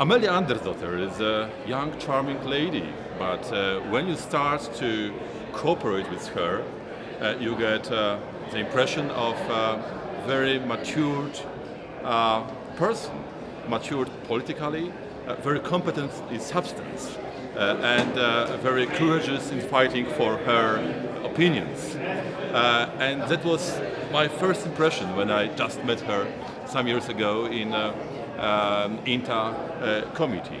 Amelia Andersdotter is a young, charming lady, but uh, when you start to cooperate with her, uh, you get uh, the impression of a very matured uh, person, matured politically, uh, very competent in substance, uh, and very courageous in fighting for her opinions. and that was my first impression when I just met her some years ago in um, uh, committee.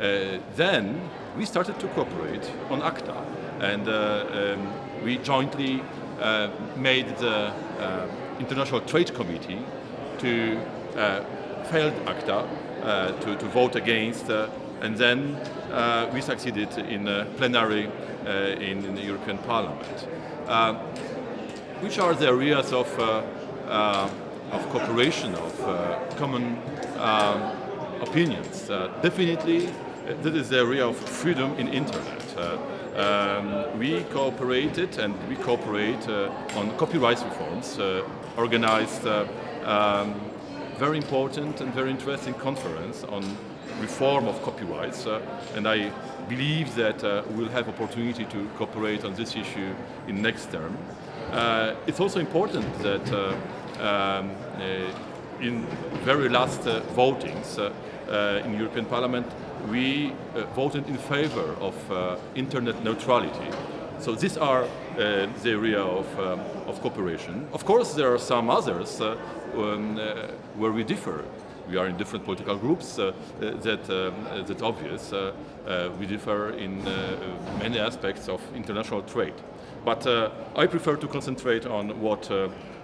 Uh, then we started to cooperate on ACTA and uh, um, we jointly made the International Trade Committee to failed ACTA to, to vote against and then uh, we succeeded in uh, plenary uh, in, in, the European Parliament. which are the areas of, of cooperation, of common um, opinions. Uh, definitely, uh, this is the area of freedom in internet. Uh, um, we cooperated and we cooperate on copyright reforms, organized um, very important and very interesting conference on reform of copyrights uh, and I believe that uh, we'll have opportunity to cooperate on this issue in next term. Uh, it's also important that um, in very last uh, votings uh, uh, in European Parliament, we voted in favor of internet neutrality. So these are the area of, um, of cooperation. Of course, there are some others um, where we differ we are in different political groups, uh, that, um, that's obvious. Uh, uh, we differ in many aspects of international trade. But I prefer to concentrate on what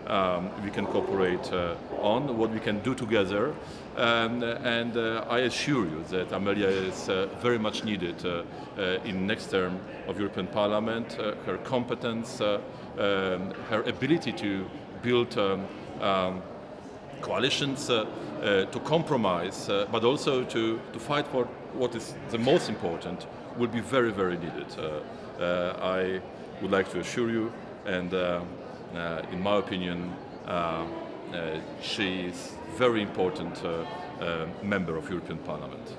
um, we can cooperate uh, on, what we can do together. Um, and uh, I assure you that Amelia is uh, very much needed uh, uh, in next term of European Parliament. Uh, her competence, um, her ability to build um, um, coalitions, uh, uh, to compromise, uh, but also to, to fight for what is the most important will be very, very needed. I would like to assure you and uh, in my opinion, uh, uh, she is very important member of European Parliament.